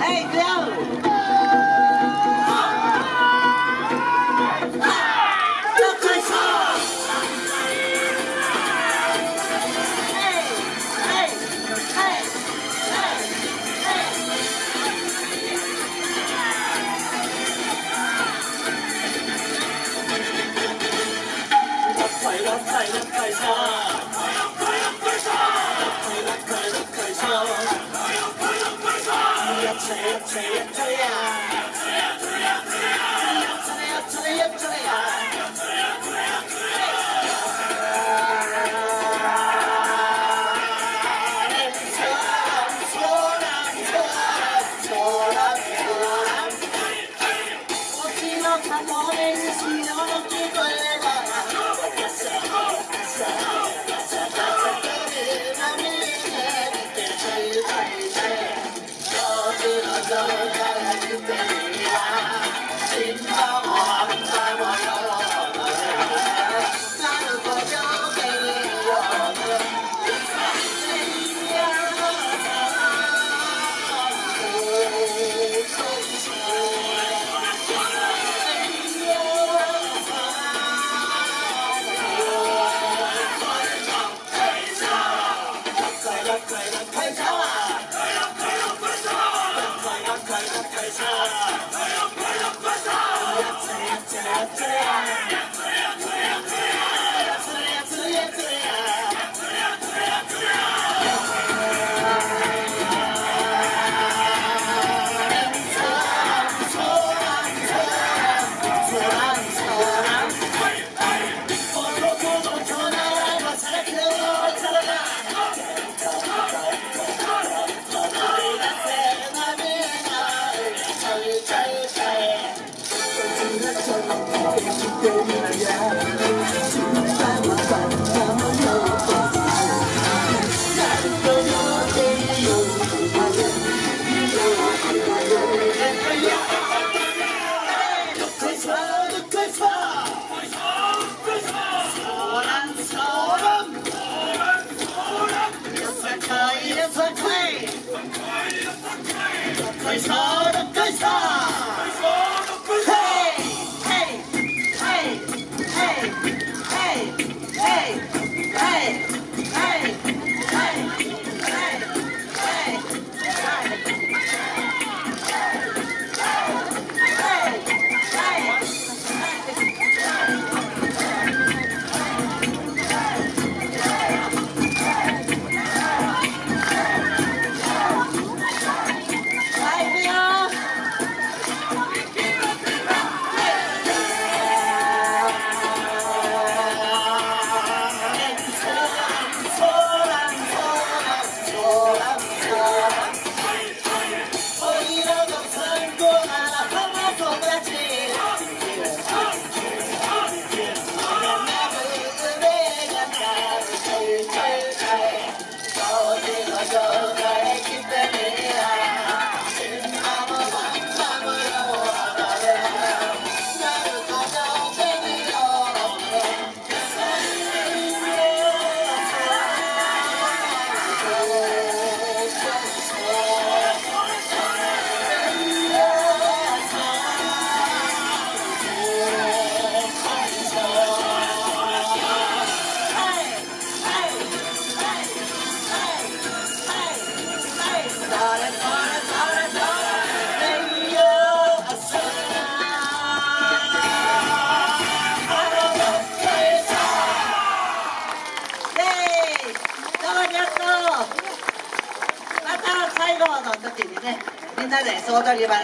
ให้เร็ว I'm on it, it's me, I'm on it, ありがとう。また最後の時にねみんなで総取り場